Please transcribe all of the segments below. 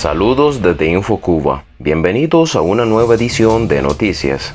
Saludos desde InfoCuba. Bienvenidos a una nueva edición de Noticias.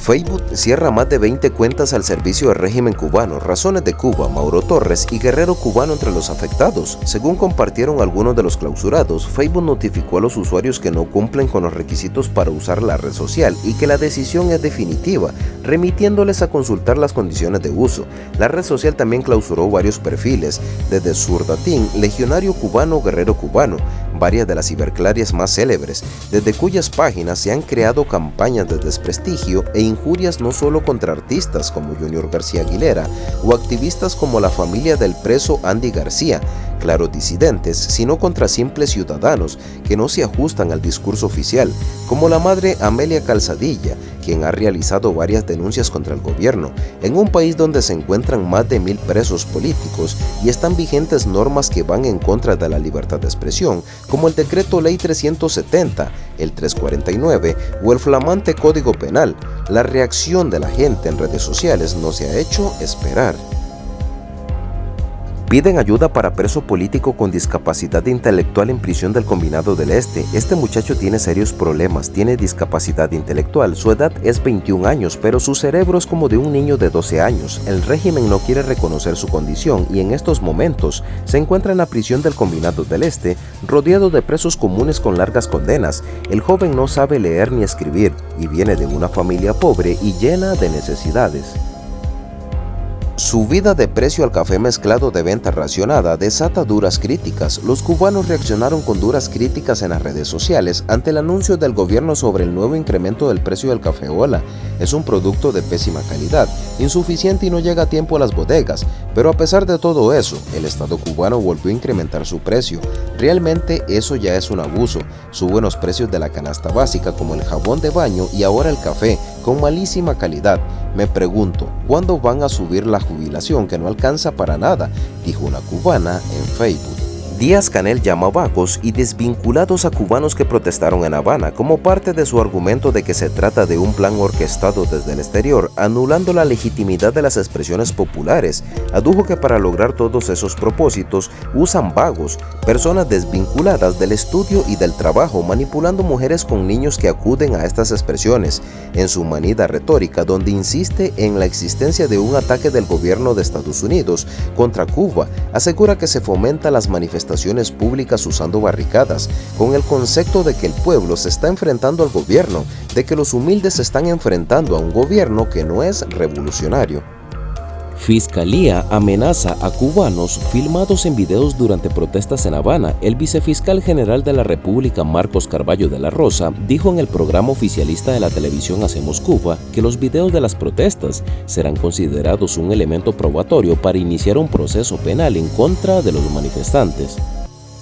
Facebook cierra más de 20 cuentas al servicio del régimen cubano, Razones de Cuba, Mauro Torres y Guerrero Cubano entre los afectados. Según compartieron algunos de los clausurados, Facebook notificó a los usuarios que no cumplen con los requisitos para usar la red social y que la decisión es definitiva, remitiéndoles a consultar las condiciones de uso. La red social también clausuró varios perfiles, desde Surdatín, Legionario Cubano, Guerrero Cubano, varias de las ciberclarias más célebres, desde cuyas páginas se han creado campañas de desprestigio e injurias no solo contra artistas como Junior García Aguilera o activistas como la familia del preso Andy García, claro disidentes, sino contra simples ciudadanos que no se ajustan al discurso oficial, como la madre Amelia Calzadilla, quien ha realizado varias denuncias contra el gobierno, en un país donde se encuentran más de mil presos políticos y están vigentes normas que van en contra de la libertad de expresión, como el Decreto Ley 370, el 349 o el flamante Código Penal. La reacción de la gente en redes sociales no se ha hecho esperar. Piden ayuda para preso político con discapacidad intelectual en prisión del Combinado del Este. Este muchacho tiene serios problemas, tiene discapacidad intelectual, su edad es 21 años, pero su cerebro es como de un niño de 12 años. El régimen no quiere reconocer su condición y en estos momentos se encuentra en la prisión del Combinado del Este, rodeado de presos comunes con largas condenas. El joven no sabe leer ni escribir y viene de una familia pobre y llena de necesidades. Subida de precio al café mezclado de venta racionada desata duras críticas. Los cubanos reaccionaron con duras críticas en las redes sociales ante el anuncio del gobierno sobre el nuevo incremento del precio del café Ola. Es un producto de pésima calidad, insuficiente y no llega a tiempo a las bodegas, pero a pesar de todo eso, el Estado cubano volvió a incrementar su precio. Realmente eso ya es un abuso. Suben los precios de la canasta básica como el jabón de baño y ahora el café, con malísima calidad. Me pregunto, ¿cuándo van a subir la jubilación que no alcanza para nada? Dijo una cubana en Facebook. Díaz Canel llama vagos y desvinculados a cubanos que protestaron en Habana como parte de su argumento de que se trata de un plan orquestado desde el exterior, anulando la legitimidad de las expresiones populares. Adujo que para lograr todos esos propósitos usan vagos, personas desvinculadas del estudio y del trabajo, manipulando mujeres con niños que acuden a estas expresiones, en su manida retórica donde insiste en la existencia de un ataque del gobierno de Estados Unidos contra Cuba, asegura que se fomenta las manifestaciones públicas usando barricadas, con el concepto de que el pueblo se está enfrentando al gobierno, de que los humildes se están enfrentando a un gobierno que no es revolucionario. Fiscalía amenaza a cubanos filmados en videos durante protestas en Habana. El vicefiscal general de la República, Marcos Carballo de la Rosa, dijo en el programa oficialista de la televisión Hacemos Cuba que los videos de las protestas serán considerados un elemento probatorio para iniciar un proceso penal en contra de los manifestantes.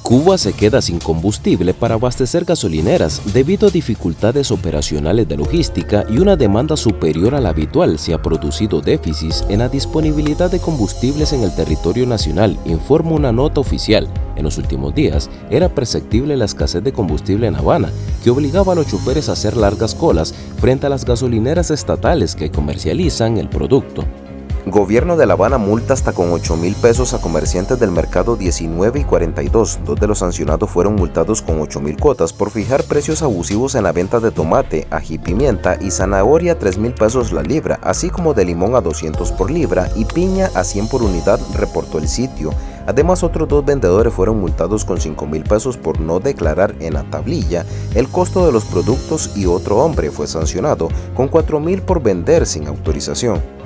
Cuba se queda sin combustible para abastecer gasolineras debido a dificultades operacionales de logística y una demanda superior a la habitual se ha producido déficits en la disponibilidad de combustibles en el territorio nacional, informa una nota oficial. En los últimos días era perceptible la escasez de combustible en Habana, que obligaba a los choferes a hacer largas colas frente a las gasolineras estatales que comercializan el producto. Gobierno de La Habana multa hasta con 8 mil pesos a comerciantes del mercado 19 y 42. Dos de los sancionados fueron multados con 8 mil cuotas por fijar precios abusivos en la venta de tomate, ají pimienta y zanahoria a 3 mil pesos la libra, así como de limón a 200 por libra y piña a 100 por unidad, reportó el sitio. Además, otros dos vendedores fueron multados con 5 mil pesos por no declarar en la tablilla el costo de los productos y otro hombre fue sancionado con 4 mil por vender sin autorización.